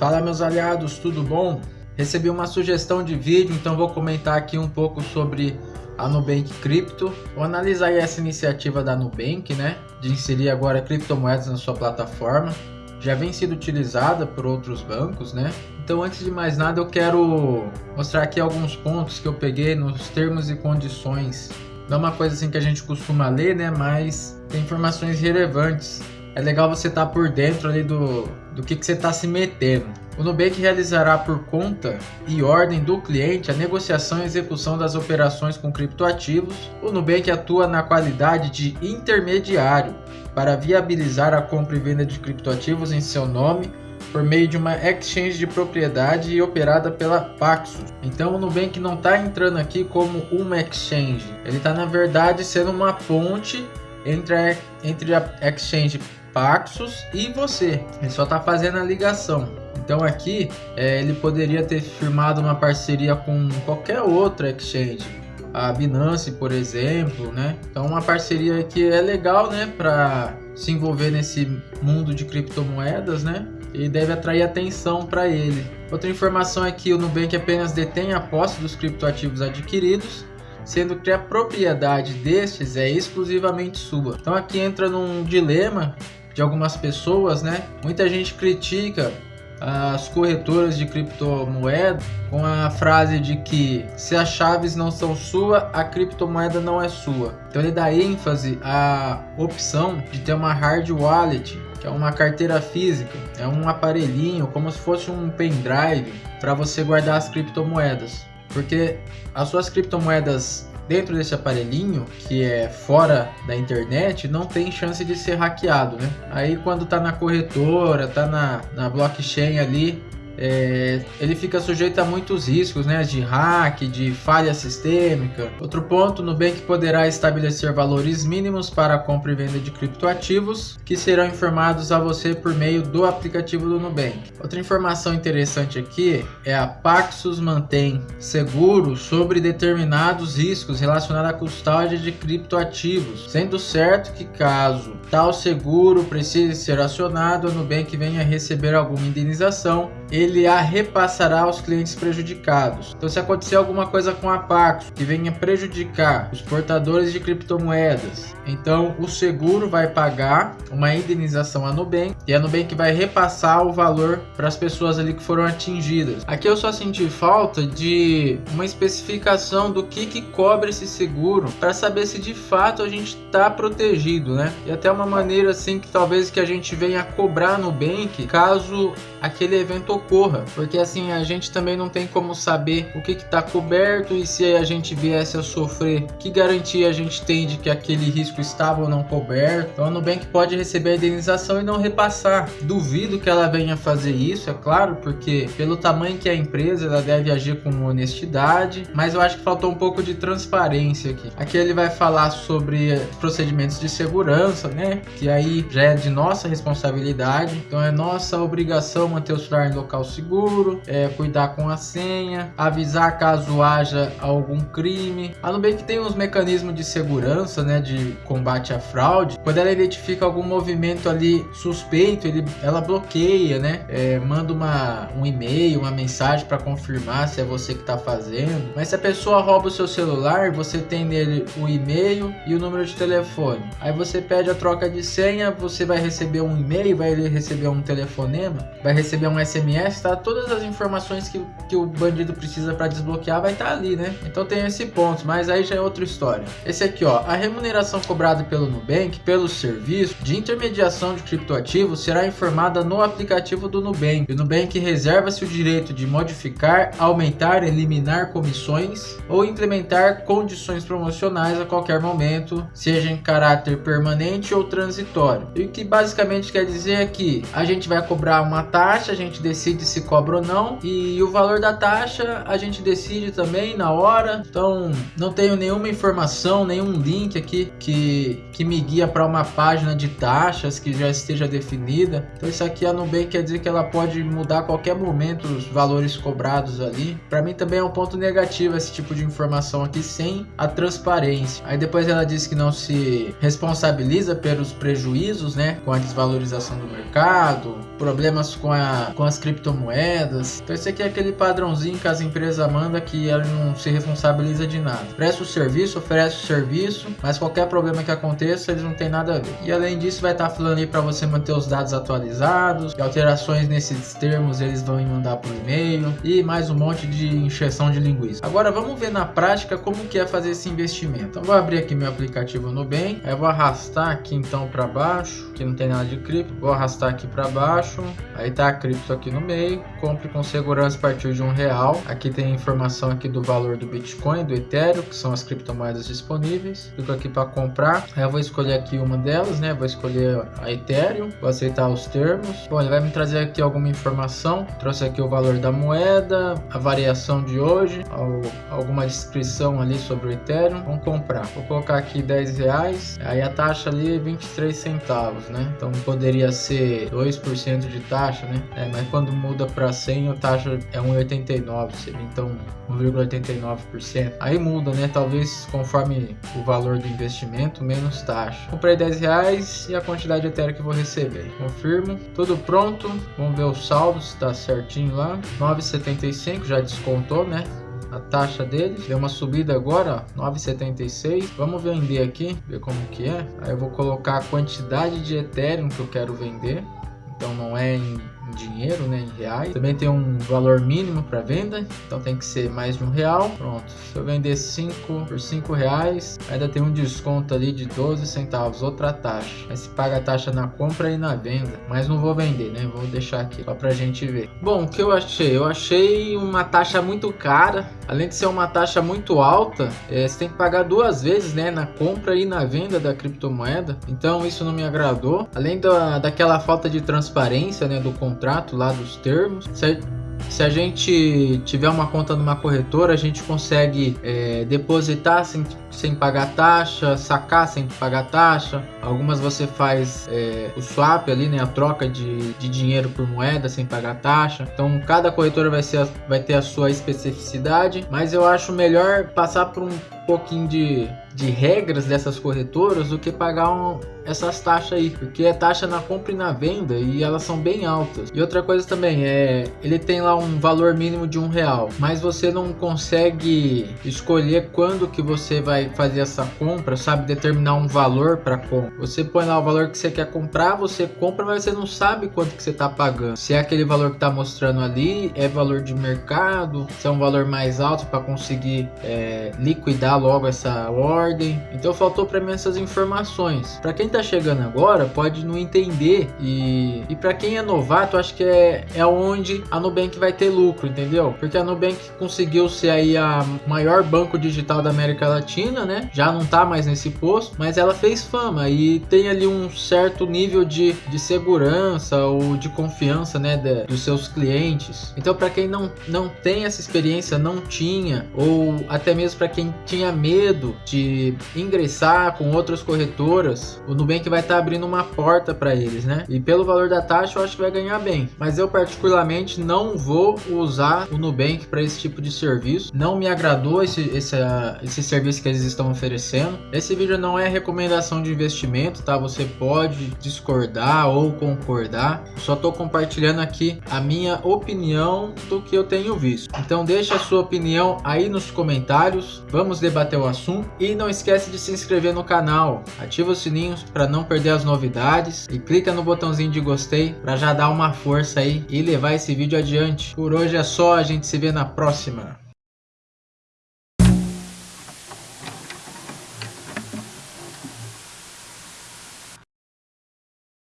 Fala meus aliados, tudo bom? Recebi uma sugestão de vídeo, então vou comentar aqui um pouco sobre a Nubank Crypto. Vou analisar essa iniciativa da Nubank, né? De inserir agora criptomoedas na sua plataforma. Já vem sendo utilizada por outros bancos, né? Então antes de mais nada eu quero mostrar aqui alguns pontos que eu peguei nos termos e condições. Não é uma coisa assim que a gente costuma ler, né? Mas tem informações relevantes é legal você estar tá por dentro ali do, do que, que você está se metendo. O Nubank realizará por conta e ordem do cliente a negociação e execução das operações com criptoativos. O Nubank atua na qualidade de intermediário para viabilizar a compra e venda de criptoativos em seu nome por meio de uma exchange de propriedade operada pela Paxos. Então o Nubank não está entrando aqui como uma exchange, ele está na verdade sendo uma ponte entre a, entre a exchange Paxos e você. Ele só está fazendo a ligação. Então aqui é, ele poderia ter firmado uma parceria com qualquer outra exchange, a Binance, por exemplo, né? Então uma parceria que é legal, né, para se envolver nesse mundo de criptomoedas, né? E deve atrair atenção para ele. Outra informação é que o Nubank apenas detém a posse dos criptoativos adquiridos sendo que a propriedade destes é exclusivamente sua. Então aqui entra num dilema de algumas pessoas, né? Muita gente critica as corretoras de criptomoeda com a frase de que se as chaves não são sua, a criptomoeda não é sua. Então ele dá ênfase à opção de ter uma hard wallet, que é uma carteira física, é um aparelhinho como se fosse um pendrive para você guardar as criptomoedas. Porque as suas criptomoedas dentro desse aparelhinho, que é fora da internet, não tem chance de ser hackeado, né? Aí quando tá na corretora, tá na, na blockchain ali, é, ele fica sujeito a muitos riscos, né, de hack, de falha sistêmica. Outro ponto, Nubank poderá estabelecer valores mínimos para a compra e venda de criptoativos que serão informados a você por meio do aplicativo do Nubank. Outra informação interessante aqui é a Paxos mantém seguro sobre determinados riscos relacionados à custódia de criptoativos, sendo certo que caso tal seguro precise ser acionado, a Nubank venha receber alguma indenização, ele a repassará aos clientes prejudicados. Então, se acontecer alguma coisa com a Paxos que venha prejudicar os portadores de criptomoedas, então o seguro vai pagar uma indenização à Nubank e a Nubank vai repassar o valor para as pessoas ali que foram atingidas. Aqui eu só senti falta de uma especificação do que, que cobre esse seguro para saber se de fato a gente está protegido, né? E até uma maneira assim que talvez que a gente venha cobrar no Nubank caso aquele evento ocorra porque assim a gente também não tem como saber o que está coberto e se a gente viesse a sofrer, que garantia a gente tem de que aquele risco estava ou não coberto. Então a Nubank pode receber a indenização e não repassar. Duvido que ela venha fazer isso, é claro, porque pelo tamanho que é a empresa, ela deve agir com honestidade, mas eu acho que faltou um pouco de transparência aqui. Aqui ele vai falar sobre procedimentos de segurança, né? Que aí já é de nossa responsabilidade, então é nossa obrigação manter o celular em local seguro, é, cuidar com a senha, avisar caso haja algum crime. A Nubank tem uns mecanismos de segurança, né, de combate à fraude. Quando ela identifica algum movimento ali suspeito, ele, ela bloqueia, né, é, manda uma, um e-mail, uma mensagem para confirmar se é você que está fazendo. Mas se a pessoa rouba o seu celular, você tem nele o e-mail e o número de telefone. Aí você pede a troca de senha, você vai receber um e-mail, vai receber um telefonema, vai receber um SMS tá? Todas as informações que, que o bandido precisa para desbloquear vai estar tá ali, né? Então tem esse ponto, mas aí já é outra história. Esse aqui, ó, a remuneração cobrada pelo Nubank pelo serviço de intermediação de criptoativos será informada no aplicativo do Nubank. O Nubank reserva-se o direito de modificar, aumentar, eliminar comissões ou implementar condições promocionais a qualquer momento, seja em caráter permanente ou transitório. E o que basicamente quer dizer é que a gente vai cobrar uma taxa, a gente decide se cobra ou não. E o valor da taxa a gente decide também na hora. Então não tenho nenhuma informação, nenhum link aqui que, que me guia para uma página de taxas que já esteja definida. Então isso aqui a Nubank quer dizer que ela pode mudar a qualquer momento os valores cobrados ali. Para mim também é um ponto negativo esse tipo de informação aqui sem a transparência. Aí depois ela diz que não se responsabiliza pelos prejuízos, né, com a desvalorização do mercado, problemas com a, com as criptomoedas. Então esse aqui é aquele padrãozinho que as empresas mandam que ela não se responsabiliza de nada. Presta o serviço, oferece o serviço, mas qualquer problema que aconteça, eles não tem nada a ver. E além disso, vai estar tá falando aí para você manter os dados atualizados, e alterações nesses termos eles vão mandar por e-mail e mais um monte de encheção de linguiça. Agora vamos ver na prática como que é fazer esse investimento. Então vou abrir aqui meu aplicativo Nubank, aí vou arrastar aqui então para baixo, que não tem nada de cripto, vou arrastar aqui para baixo, aí tá a cripto aqui no meio, compre com segurança a partir de um real. Aqui tem informação aqui do valor do Bitcoin, do Ethereum, que são as criptomoedas disponíveis. Clico aqui para comprar, eu vou escolher aqui uma delas, né? Vou escolher a Ethereum, vou aceitar os termos. Bom, ele vai me trazer aqui alguma informação, trouxe aqui o valor da moeda, a variação de hoje, alguma descrição ali sobre o Ethereum. Vamos comprar. Vou colocar aqui 10 reais, aí a taxa ali é 23 centavos, né? Então poderia ser 2% de taxa, né? É, mas quando muda para 100 a taxa é 1,89, seria então 1,89%. Aí muda, né? Talvez conforme o valor do investimento, menos taxa. Comprei 10 reais e a quantidade de Ethereum que vou receber. Confirmo. Tudo pronto. Vamos ver o saldo se está certinho lá. 9,75 já descontou, né? a taxa deles. Deu uma subida agora, 9,76. Vamos vender aqui, ver como que é. Aí eu vou colocar a quantidade de Ethereum que eu quero vender. Então não é em dinheiro, né, em reais. Também tem um valor mínimo para venda, então tem que ser mais de um real. Pronto, se eu vender 5 por 5 reais, ainda tem um desconto ali de 12 centavos, outra taxa. Aí se paga a taxa na compra e na venda, mas não vou vender, né, vou deixar aqui só pra gente ver. Bom, o que eu achei? Eu achei uma taxa muito cara, além de ser uma taxa muito alta, é, você tem que pagar duas vezes, né, na compra e na venda da criptomoeda, então isso não me agradou. Além da, daquela falta de transparência, né, do contrato lá dos termos. Se, a gente tiver uma conta numa corretora, a gente consegue é, depositar sem, sem pagar taxa, sacar sem pagar taxa. Algumas você faz é, o swap ali, né, a troca de, de dinheiro por moeda sem pagar taxa. Então cada corretora vai, ser, vai ter a sua especificidade, mas eu acho melhor passar por um pouquinho de, de regras dessas corretoras do que pagar um, essas taxas aí, porque é taxa na compra e na venda e elas são bem altas. E outra coisa também é, ele tem lá um valor mínimo de um real, mas você não consegue escolher quando que você vai fazer essa compra, sabe, determinar um valor para compra. Você põe lá o valor que você quer comprar, você compra, mas você não sabe quanto que você está pagando. Se é aquele valor que está mostrando ali, é valor de mercado, se é um valor mais alto para conseguir é, liquidar logo essa ordem. Então faltou para mim essas informações. Para quem tá chegando agora pode não entender e, e para quem é novato, acho que é, é onde a Nubank vai ter lucro, entendeu? Porque a Nubank conseguiu ser aí a maior banco digital da América Latina, né? Já não tá mais nesse posto, mas ela fez fama e tem ali um certo nível de, de segurança ou de confiança, né, de, dos seus clientes. Então, para quem não, não tem essa experiência, não tinha, ou até mesmo para quem tinha medo de ingressar com outras corretoras, o Nubank vai estar tá abrindo uma porta para eles, né? E pelo valor da taxa eu acho que vai ganhar bem. Mas eu particularmente não vou usar o Nubank para esse tipo de serviço. Não me agradou esse, esse, esse serviço que eles estão oferecendo. Esse vídeo não é recomendação de investimento, tá? Você pode discordar ou concordar. só estou compartilhando aqui a minha opinião do que eu tenho visto. Então deixa a sua opinião aí nos comentários. Vamos debater o assunto e não esquece de se inscrever no canal. Ativa os sininhos para não perder as novidades e clica no botãozinho de gostei para já dar uma força aí e levar esse vídeo adiante. Por hoje é só, a gente se vê na próxima.